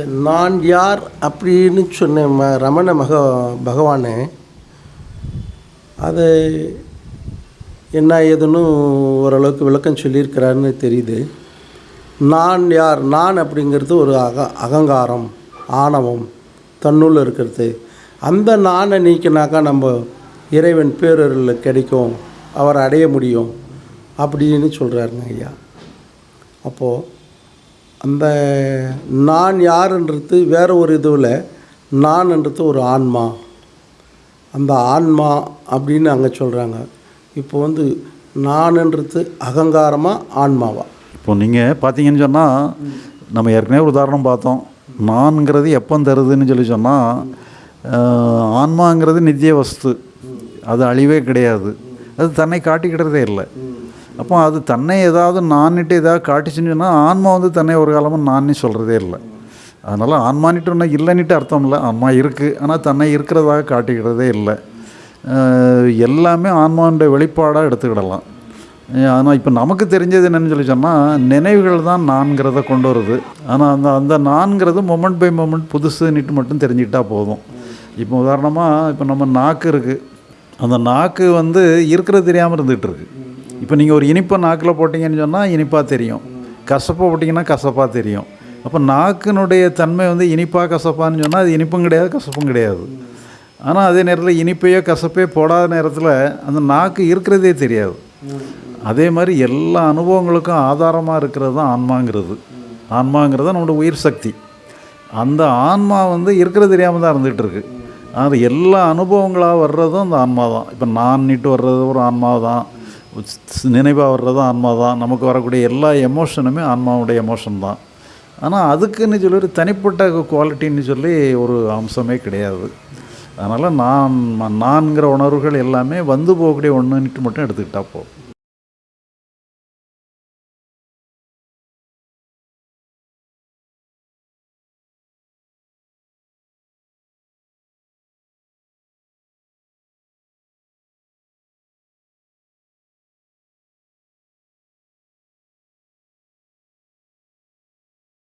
இந்த நான் யார் அப்படின்னு சொன்ன ம ரமண மக பகவானே அது என்ன ஏதுன்னு ஓரளவுக்கு விளக்கம் சொல்லியிருக்கிறாருன்னு தெரியுது. நான் யார்? நான் அப்படிங்கிறது ஒரு அக அகங்காரம் ஆணவம் தன்னுள்ள இருக்கிறது. அந்த நானை நீக்கினாக்கா நம்ம இறைவன் பேரருள் கிடைக்கும் அவரை அடைய முடியும் அப்படின்னு சொல்கிறாருங்க ஐயா. அப்போது அந்த நான் யாருன்றது வேறு ஒரு இதுவில் நான்ன்றது ஒரு ஆன்மா. அந்த ஆன்மா அப்படின்னு அங்கே சொல்கிறாங்க இப்போ வந்து நான்ன்றது அகங்காரமாக ஆன்மாவா? இப்போ நீங்கள் பார்த்தீங்கன்னு சொன்னால் நம்ம ஏற்கனவே ஒரு உதாரணம் பார்த்தோம். நான்கிறது எப்போ தருதுன்னு சொல்லி சொன்னால் ஆன்மாங்கிறது நித்திய வஸ்து. அது அழிவே கிடையாது. அது தன்னை காட்டிக்கிட்டதே இல்லை. அப்போ அது தன்னை ஏதாவது நான்ட்டு ஏதாவது காட்டிச்சுன்னா சொன்னால் ஆன்மா வந்து தன்னை ஒரு காலமும் நான்னு சொல்கிறதே இல்லை. அதனால் ஆன்மானிட்டு ஒன்று இல்லைன்னுட்டு அர்த்தம் இல்லை. ஆன்மா இருக்குது ஆனால் தன்னை இருக்கிறதாக காட்டிக்கிறதே இல்லை. எல்லாமே ஆன்மாவுடைய வெளிப்பாடாக எடுத்துக்கிடலாம். ஆனால் இப்போ நமக்கு தெரிஞ்சது என்னென்னு சொல்லி சொன்னால் நினைவுகள் தான் நான்கிறத கொண்டு வருது. ஆனால் அந்த அந்த நான்கிறது மொமெண்ட் பை மொமெண்ட் புதுசுன்னுட்டு மட்டும் தெரிஞ்சுக்கிட்டால் போதும். இப்போ உதாரணமாக இப்போ நம்ம நாக்கு இருக்குது அந்த நாக்கு வந்து இருக்கிறது தெரியாமல் இருந்துகிட்டு இருக்குது இப்போ நீங்கள் ஒரு இனிப்பை நாக்கில் போட்டிங்கன்னு சொன்னால் இனிப்பாக தெரியும். கசப்பை போட்டிங்கன்னா கசப்பாக தெரியும். அப்போ நாக்கினுடைய தன்மை வந்து இனிப்பாக கசப்பான்னு சொன்னால் அது இனிப்பும் கிடையாது கசப்பும் கிடையாது. ஆனால் அதே நேரத்தில் இனிப்பையோ கசப்பையோ போடாத நேரத்தில் அந்த நாக்கு இருக்கிறதே தெரியாது. அதே மாதிரி எல்லா அனுபவங்களுக்கும் ஆதாரமாக இருக்கிறது தான் ஆன்மாங்கிறது. ஆன்மாங்கிறது நம்மளோட உயிர் சக்தி. அந்த ஆன்மா வந்து இருக்கிறது தெரியாமல் தான் இருந்துகிட்டு இருக்கு. அது எல்லா அனுபவங்களாக வர்றதும் அந்த ஆன்மா தான். இப்போ நான் நிட்டு வர்றது ஒரு ஆன்மா தான். நினைவாக வர்றது ஆன்மா தான். நமக்கு வரக்கூடிய எல்லா எமோஷனுமே ஆன்மாவுடைய எமோஷன் தான். ஆனால் அதுக்குன்னு சொல்லி ஒரு தனிப்பட்ட குவாலிட்டின்னு சொல்லி ஒரு அம்சமே கிடையாது. அதனால் நான் நான்கிற உணர்வுகள் எல்லாமே வந்து போகக்கூடிய ஒன்றுன்ட்டு மட்டும் எடுத்துக்கிட்டா போதும்.